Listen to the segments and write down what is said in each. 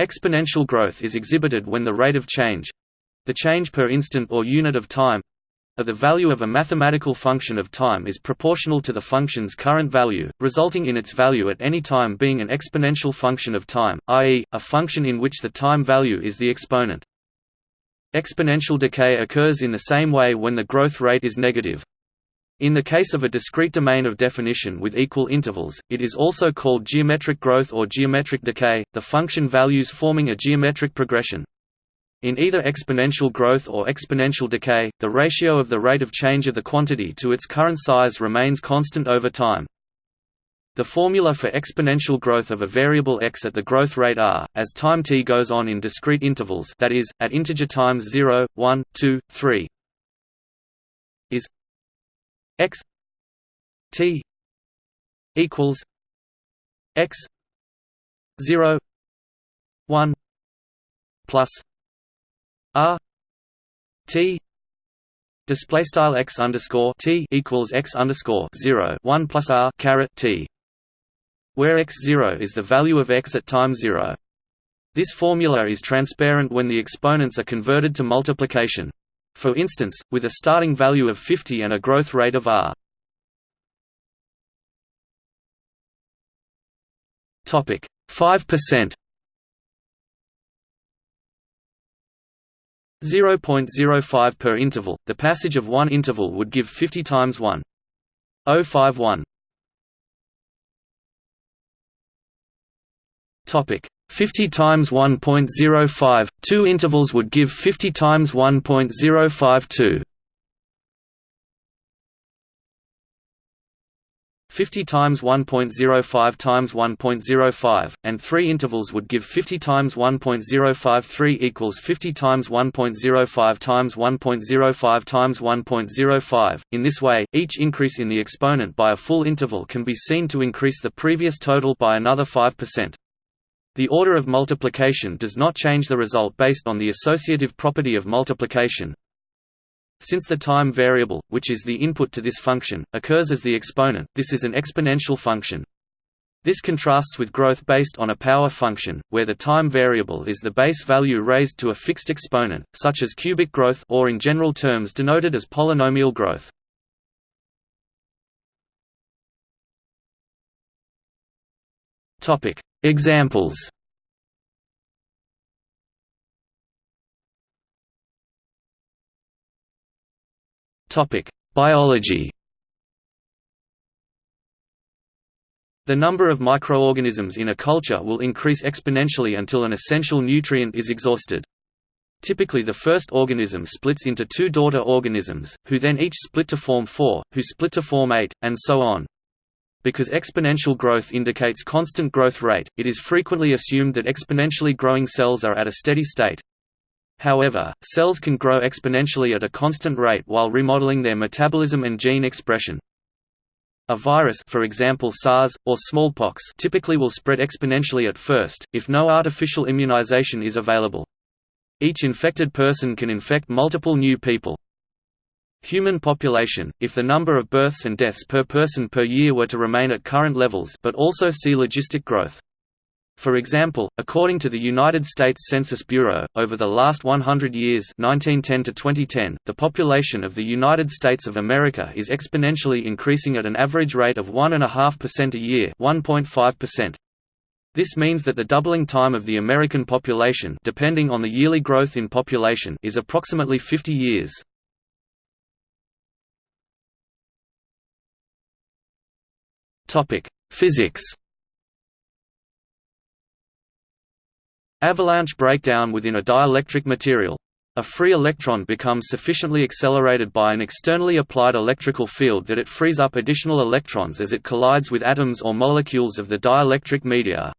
Exponential growth is exhibited when the rate of change—the change per instant or unit of time, of the value of a mathematical function of time is proportional to the function's current value, resulting in its value at any time being an exponential function of time, i.e., a function in which the time value is the exponent. Exponential decay occurs in the same way when the growth rate is negative. In the case of a discrete domain of definition with equal intervals, it is also called geometric growth or geometric decay, the function values forming a geometric progression. In either exponential growth or exponential decay, the ratio of the rate of change of the quantity to its current size remains constant over time. The formula for exponential growth of a variable x at the growth rate r, as time t goes on in discrete intervals that is, at integer times 0, 1, 2, 3 is x t equals x 0 1 plus R T display style x underscore T equals x underscore 0 1 plus R caret T where x 0 is the value of x at time 0 this formula is transparent when the exponents are converted to multiplication for instance with a starting value of 50 and a growth rate of r. Topic. 5% 0.05 per interval, the passage of one interval would give 50 times 1. 051. Topic 50 times 1.05, two intervals would give 50 times 1.052. 50 times 1.05 times 1.05, and three intervals would give 50 times 1.053 equals 50 times 1.05 times 1.05 times 1.05. In this way, each increase in the exponent by a full interval can be seen to increase the previous total by another 5%. The order of multiplication does not change the result based on the associative property of multiplication, since the time variable, which is the input to this function, occurs as the exponent, this is an exponential function. This contrasts with growth based on a power function, where the time variable is the base value raised to a fixed exponent, such as cubic growth or in general terms denoted as polynomial growth. Examples. Topic: Biology. The number of microorganisms in a culture will increase exponentially until an essential nutrient is exhausted. Typically the first organism splits into two daughter organisms, who then each split to form four, who split to form eight, and so on. Because exponential growth indicates constant growth rate, it is frequently assumed that exponentially growing cells are at a steady state. However, cells can grow exponentially at a constant rate while remodeling their metabolism and gene expression. A virus for example SARS, or smallpox typically will spread exponentially at first, if no artificial immunization is available. Each infected person can infect multiple new people. Human population, if the number of births and deaths per person per year were to remain at current levels but also see logistic growth. For example, according to the United States Census Bureau, over the last 100 years 1910 to 2010, the population of the United States of America is exponentially increasing at an average rate of 1.5% a year 1.5%. This means that the doubling time of the American population depending on the yearly growth in population is approximately 50 years. Physics Avalanche breakdown within a dielectric material. A free electron becomes sufficiently accelerated by an externally applied electrical field that it frees up additional electrons as it collides with atoms or molecules of the dielectric media.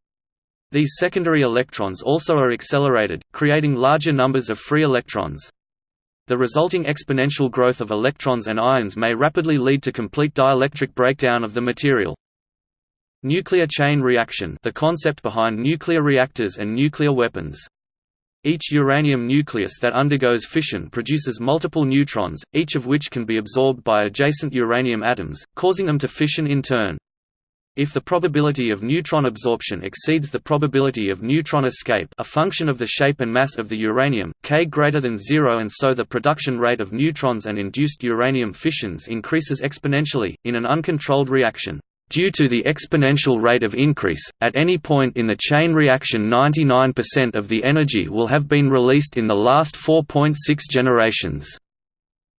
These secondary electrons also are accelerated, creating larger numbers of free electrons. The resulting exponential growth of electrons and ions may rapidly lead to complete dielectric breakdown of the material. Nuclear chain reaction the concept behind nuclear reactors and nuclear weapons. Each uranium nucleus that undergoes fission produces multiple neutrons, each of which can be absorbed by adjacent uranium atoms, causing them to fission in turn. If the probability of neutron absorption exceeds the probability of neutron escape a function of the shape and mass of the uranium, k greater than zero and so the production rate of neutrons and induced uranium fissions increases exponentially, in an uncontrolled reaction. Due to the exponential rate of increase, at any point in the chain reaction 99% of the energy will have been released in the last 4.6 generations.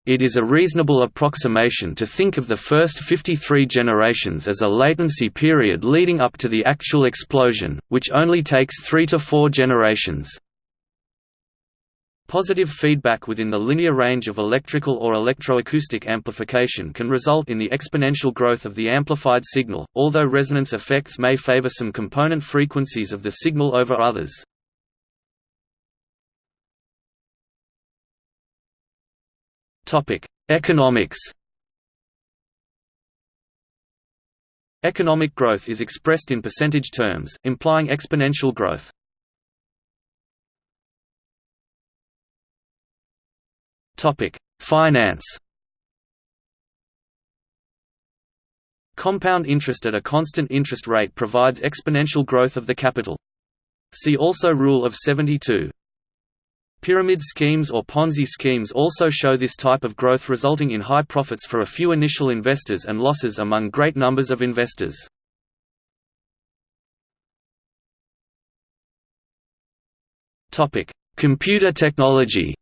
It is a reasonable approximation to think of the first 53 generations as a latency period leading up to the actual explosion, which only takes three to four generations. Positive feedback within the linear range of electrical or electroacoustic amplification can result in the exponential growth of the amplified signal, although resonance effects may favor some component frequencies of the signal over others. Economics. Economic growth is expressed in percentage terms, implying exponential growth. Topic: Finance. Compound interest at a constant interest rate provides exponential growth of the capital. See also Rule of 72. Pyramid schemes or Ponzi schemes also show this type of growth resulting in high profits for a few initial investors and losses among great numbers of investors. Computer technology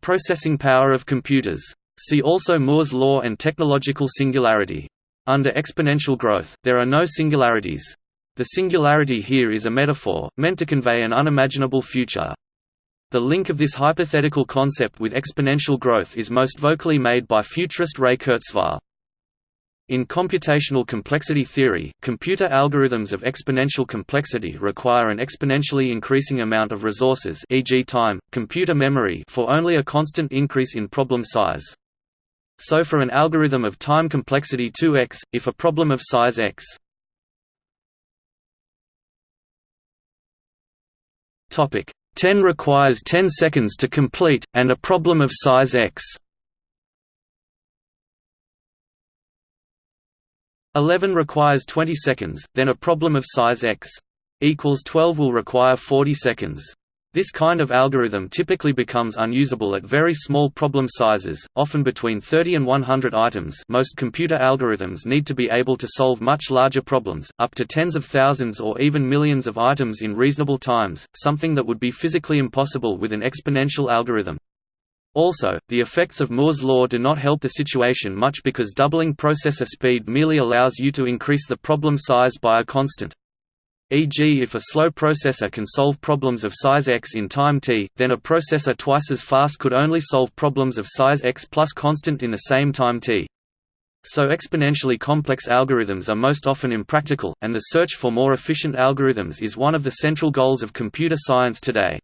Processing power of computers. See also Moore's law and technological singularity. Under exponential growth, there are no singularities. The singularity here is a metaphor, meant to convey an unimaginable future. The link of this hypothetical concept with exponential growth is most vocally made by futurist Ray Kurzweil. In computational complexity theory, computer algorithms of exponential complexity require an exponentially increasing amount of resources e.g. time, computer memory for only a constant increase in problem size. So for an algorithm of time complexity 2x, if a problem of size x Topic 10 requires 10 seconds to complete, and a problem of size x. 11 requires 20 seconds, then a problem of size x equals 12 will require 40 seconds. This kind of algorithm typically becomes unusable at very small problem sizes, often between 30 and 100 items most computer algorithms need to be able to solve much larger problems, up to tens of thousands or even millions of items in reasonable times, something that would be physically impossible with an exponential algorithm. Also, the effects of Moore's law do not help the situation much because doubling processor speed merely allows you to increase the problem size by a constant. E.g. if a slow processor can solve problems of size x in time t, then a processor twice as fast could only solve problems of size x plus constant in the same time t. So exponentially complex algorithms are most often impractical, and the search for more efficient algorithms is one of the central goals of computer science today.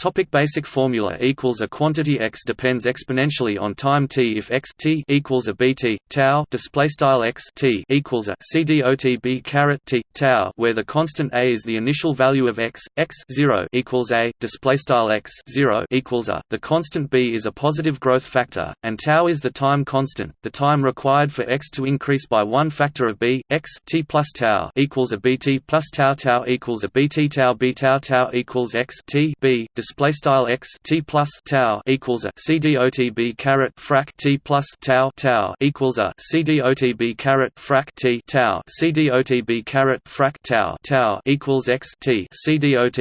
Topic basic formula equals a quantity x depends exponentially on time t if x t equals a bt tau display style x t equals a c dot b caret t tau where the constant a is the initial value of x x 0 equals a display style x 0 equals a. The constant b is a positive growth factor and tau is the time constant the time required for x to increase by one factor of b x t plus tau equals a bt plus tau tau equals a bt tau b tau tau equals x t b display style x t plus tau equals a c dot caret frac t plus tau tau equals a c dot caret frac t tau c dot caret frac tau tau equals x t c dot.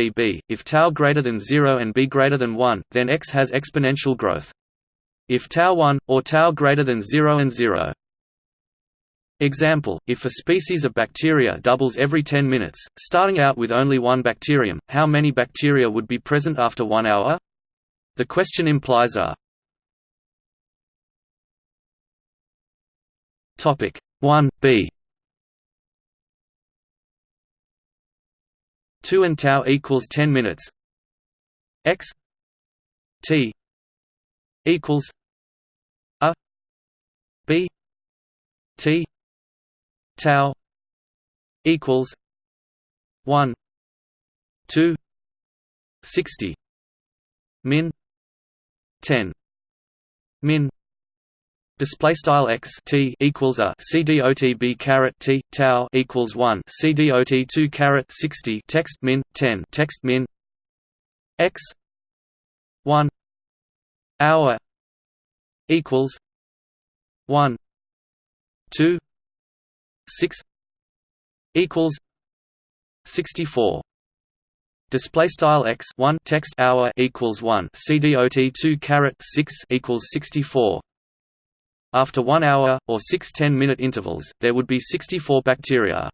If tau greater than zero and b greater than one, then x has exponential growth. If tau 1, or tau greater than 0 and 0. Example, if a species of bacteria doubles every 10 minutes, starting out with only one bacterium, how many bacteria would be present after one hour? The question implies a 1 b 2 and tau equals 10 minutes x t equals a b t tau equals 1 2 60 min 10 min display style x t equals a c dot caret t tau equals 1 c dot 2 caret 60 text min 10 text min x 1 hour equals 1 2 6 equals 64 display style x 1 text hour equals 1 cdot 2 caret 6 equals 64 after 1 hour or 6 10-minute intervals there would be 64 bacteria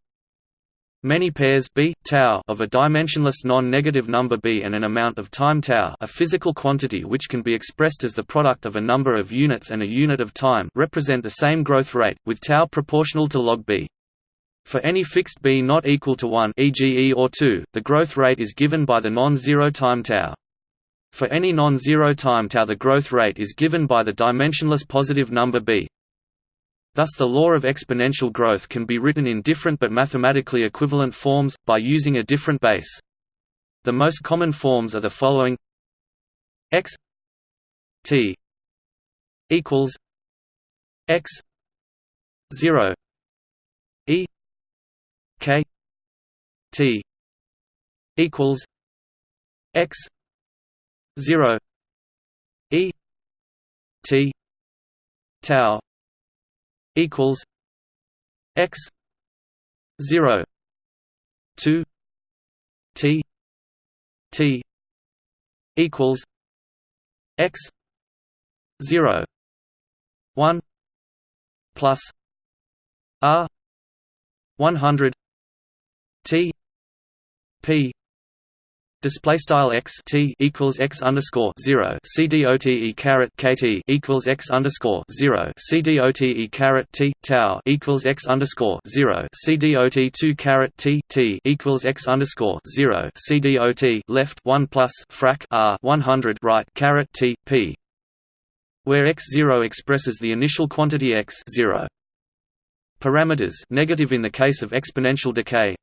Many pairs b tau of a dimensionless non-negative number b and an amount of time tau, a physical quantity which can be expressed as the product of a number of units and a unit of time, represent the same growth rate with tau proportional to log b. For any fixed b not equal to 1 e.g. e or 2, the growth rate is given by the non-zero time tau. For any non-zero time tau the growth rate is given by the dimensionless positive number b. Thus the law of exponential growth can be written in different but mathematically equivalent forms, by using a different base. The most common forms are the following x t equals x 0 e K T equals X zero E T tau equals X zero two T T equals X zero one plus R one hundred T P display style x t equals x underscore zero c d o t e caret k t equals x underscore zero c d o t e caret t tau equals x underscore zero c d o t two caret t t equals x underscore zero c d o t left one plus frac r one hundred right caret t p where x zero expresses the initial quantity x zero. Parameters negative in the case of exponential decay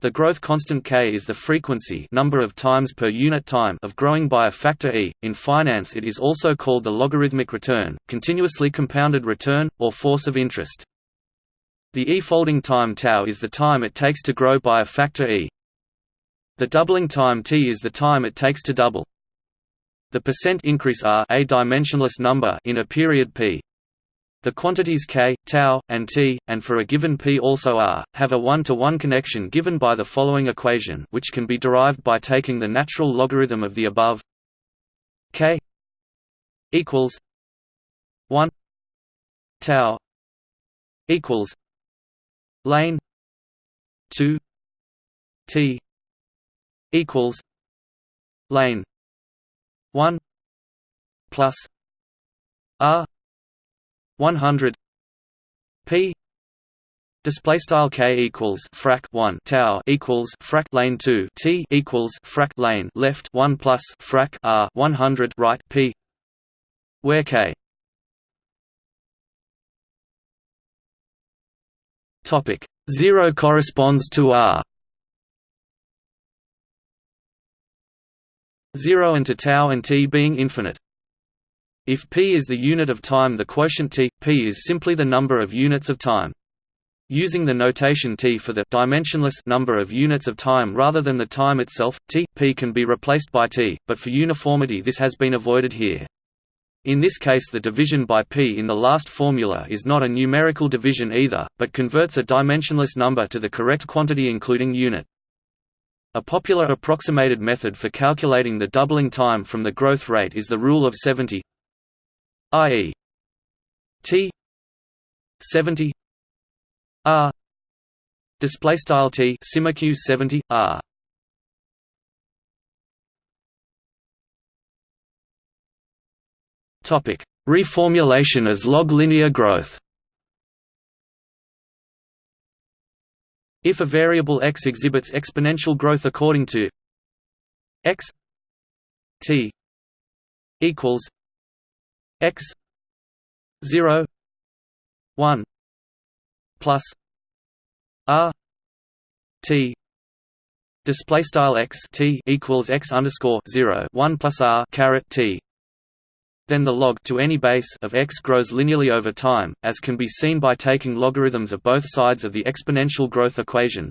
the growth constant k is the frequency number of times per unit time of growing by a factor e. In finance it is also called the logarithmic return, continuously compounded return, or force of interest. The e-folding time tau is the time it takes to grow by a factor e. The doubling time t is the time it takes to double. The percent increase r a dimensionless number in a period p. The quantities k, tau, and t, and for a given p also r, have a one-to-one -one connection given by the following equation which can be derived by taking the natural logarithm of the above k equals 1 tau equals lane 2 t equals lane 1 plus r 100 p display style k equals frac 1 tau equals frac lane 2 t equals frac lane left 1 plus frac r 100 right p where k topic 0 corresponds to r. 0 and to tau and t being infinite if p is the unit of time the quotient t, p is simply the number of units of time. Using the notation t for the dimensionless number of units of time rather than the time itself, t, p can be replaced by t, but for uniformity this has been avoided here. In this case the division by p in the last formula is not a numerical division either, but converts a dimensionless number to the correct quantity including unit. A popular approximated method for calculating the doubling time from the growth rate is the rule of 70 i.e. T 70 R display style T simac 70 R topic reformulation as log linear growth if a variable x exhibits exponential growth according to x t equals x 0 1 plus r t display style x t equals x underscore 0 1 plus r caret t then the log to any base of x grows linearly over time, as can be seen by taking logarithms of both sides of the exponential growth equation.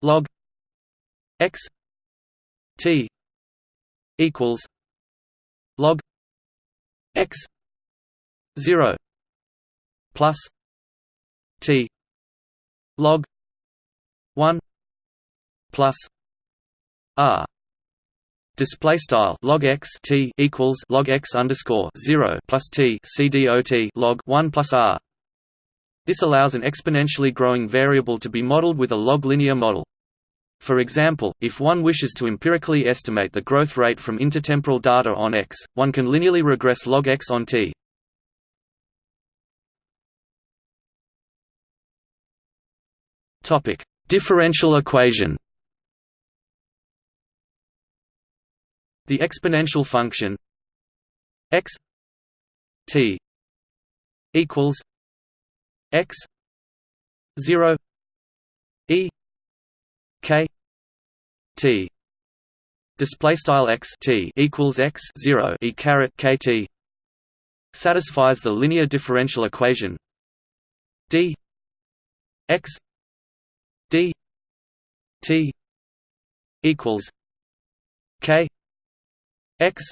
log x t equals log x 0 plus t log 1 plus r Display style log x t equals log x underscore zero plus t c dot log one plus r. This allows an exponentially growing variable to be modeled with a log linear model. For example, if one wishes to empirically estimate the growth rate from intertemporal data on x, one can linearly regress log x on t. Topic: Differential equation. The exponential function x t equals x 0 e k t. Display style x t equals x 0 e caret k t satisfies the linear differential equation d x d t equals k x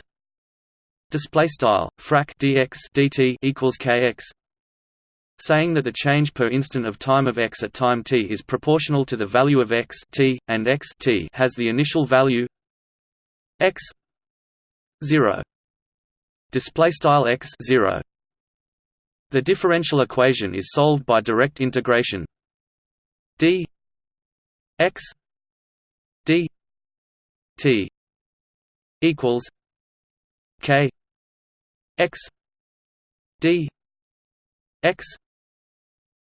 display style frac dx dt equals kx saying that the change per instant of time of x at time t is proportional to the value of x t and x t has the initial value x 0 display style x 0 the differential equation is solved by direct integration d x d t equals K X D X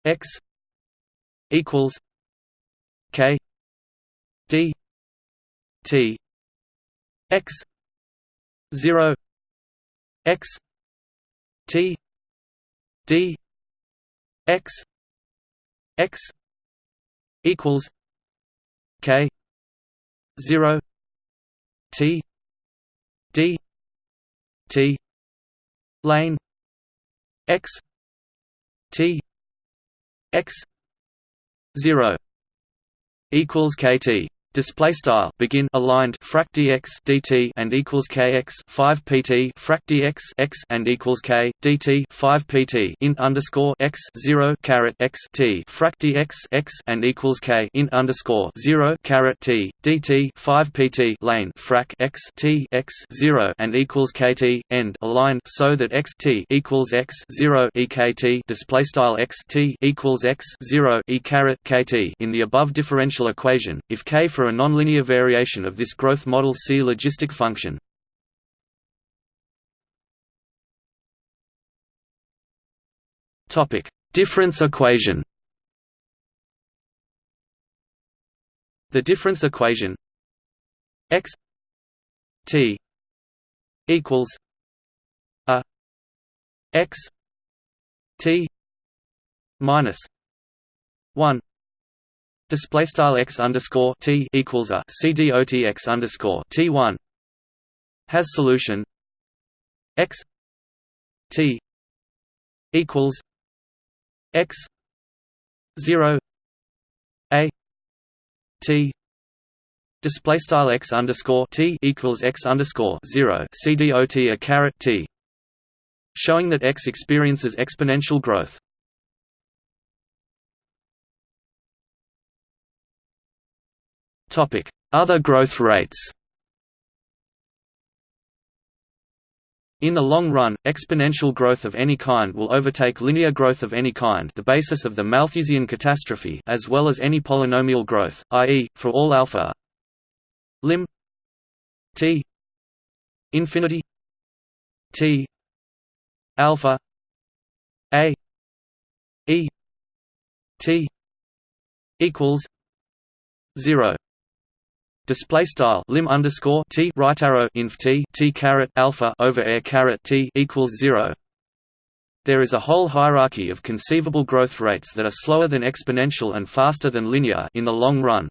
X equals K D T X zero X T D X X equals K zero T D T lane X T X zero equals KT display style begin aligned frac dx dt and equals kx 5 pt frac dx x and equals k dt 5 pt int underscore x 0 caret x t frac dx x and equals k int underscore 0 caret t dt 5 pt lane frac x t x 0 and equals kt end aligned so that x t equals x 0 ekt display style x t equals x 0 e caret kt in the above differential equation. If k for a nonlinear variation of this growth model see logistic function. Topic: Difference equation. The difference equation x t equals a x t minus 1 Display style x underscore t equals a. C dot x underscore t one has solution. X t equals x zero a t. Display style x underscore t equals x underscore zero. C dot a caret t showing that x experiences exponential growth Other growth rates. In the long run, exponential growth of any kind will overtake linear growth of any kind the basis of the Malthusian catastrophe as well as any polynomial growth, i.e., for all alpha. Lim. T. Infinity. T. Alpha. A. E. T. equals 0 display style lim underscore t right arrow inf t t caret alpha over air caret t equals zero. There is a whole hierarchy of conceivable growth rates that are slower than exponential and faster than linear in the long run.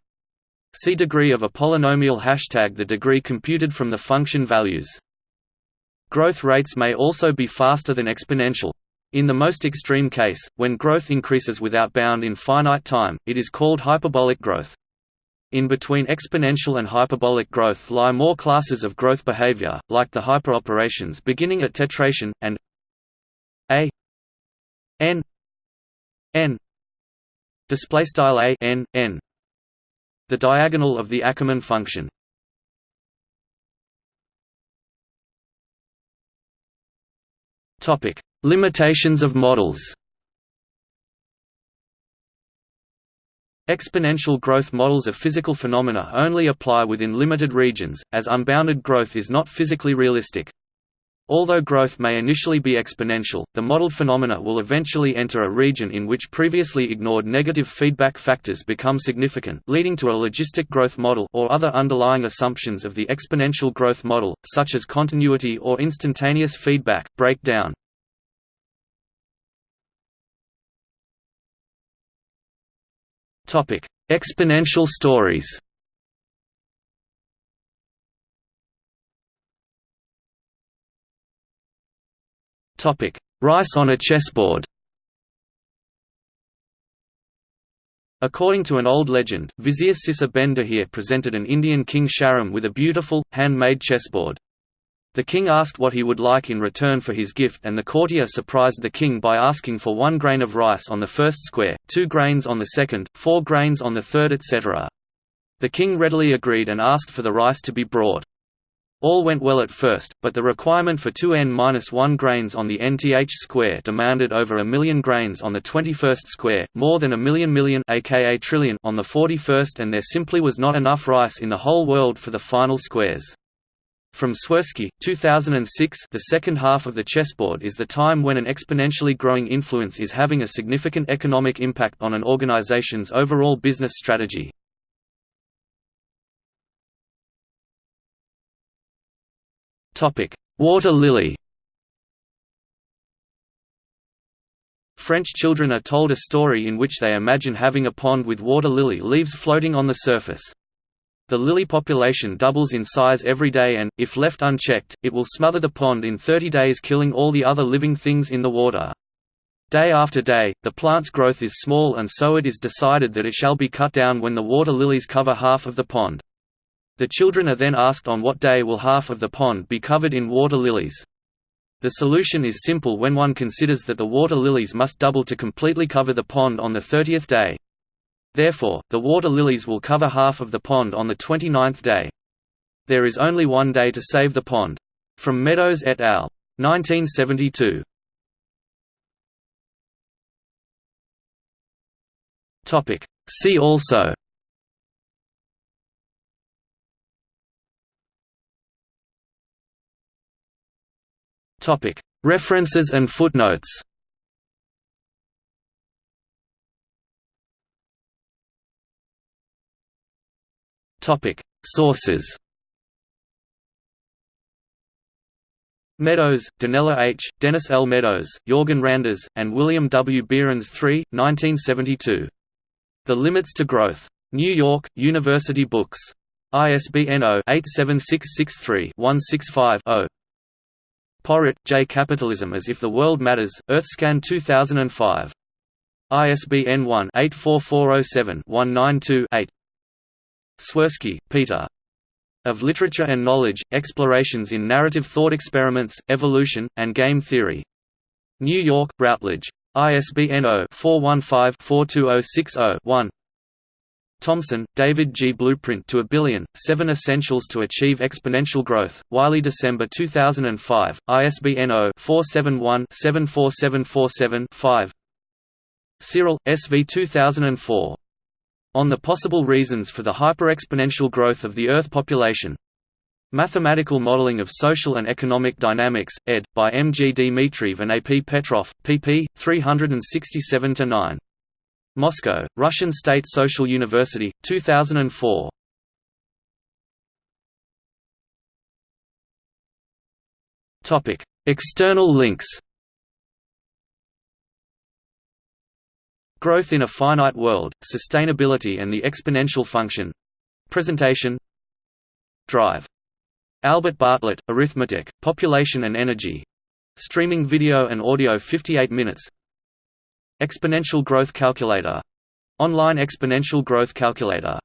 See degree of a polynomial hashtag the degree computed from the function values. Growth rates may also be faster than exponential. In the most extreme case, when growth increases without bound in finite time, it is called hyperbolic growth. In between exponential and hyperbolic growth lie more classes of growth behavior, like the hyperoperations beginning at tetration, and a n n display style a n n the diagonal of the Ackermann function. Topic: Limitations of models. Exponential growth models of physical phenomena only apply within limited regions, as unbounded growth is not physically realistic. Although growth may initially be exponential, the modeled phenomena will eventually enter a region in which previously ignored negative feedback factors become significant leading to a logistic growth model or other underlying assumptions of the exponential growth model, such as continuity or instantaneous feedback, break Topic: Exponential stories. Topic: Rice on a chessboard. According to an old legend, Vizier Sissa ben Dahir presented an Indian king Sharam with a beautiful, hand-made chessboard. The king asked what he would like in return for his gift and the courtier surprised the king by asking for one grain of rice on the first square, two grains on the second, four grains on the third etc. The king readily agreed and asked for the rice to be brought. All went well at first, but the requirement for 2n-1 grains on the nth square demanded over a million grains on the 21st square, more than a million million aka trillion on the 41st and there simply was not enough rice in the whole world for the final squares. From Swirski, 2006 the second half of the chessboard is the time when an exponentially growing influence is having a significant economic impact on an organization's overall business strategy. Water lily French children are told a story in which they imagine having a pond with water lily leaves floating on the surface. The lily population doubles in size every day and, if left unchecked, it will smother the pond in 30 days killing all the other living things in the water. Day after day, the plant's growth is small and so it is decided that it shall be cut down when the water lilies cover half of the pond. The children are then asked on what day will half of the pond be covered in water lilies. The solution is simple when one considers that the water lilies must double to completely cover the pond on the 30th day. Therefore, the water lilies will cover half of the pond on the 29th day. There is only one day to save the pond. From Meadows et al. 1972. See also References and footnotes Sources. Meadows, Donella H., Dennis L. Meadows, Jorgen Randers, and William W. Behrens III, 1972. The Limits to Growth. New York, University Books. ISBN 0-87663-165-0. Porritt, J. Capitalism as If the World Matters, Earthscan 2005. ISBN 1-84407-192-8. Swirski, Peter. Of Literature and Knowledge, Explorations in Narrative Thought Experiments, Evolution, and Game Theory. New York, Routledge. ISBN 0-415-42060-1 Thomson, David G. Blueprint to a Billion, Seven Essentials to Achieve Exponential Growth, Wiley December 2005, ISBN 0-471-74747-5 Tsirel, S. V. 2004 on the possible reasons for the hyperexponential growth of the Earth population. Mathematical Modeling of Social and Economic Dynamics, ed. by M. G. Dmitriev and A. P. Petrov, pp. 367–9. Moscow, Russian State Social University, 2004. External links Growth in a Finite World, Sustainability and the Exponential Function. Presentation. Drive. Albert Bartlett, Arithmetic, Population and Energy. Streaming video and audio 58 minutes. Exponential Growth Calculator. Online Exponential Growth Calculator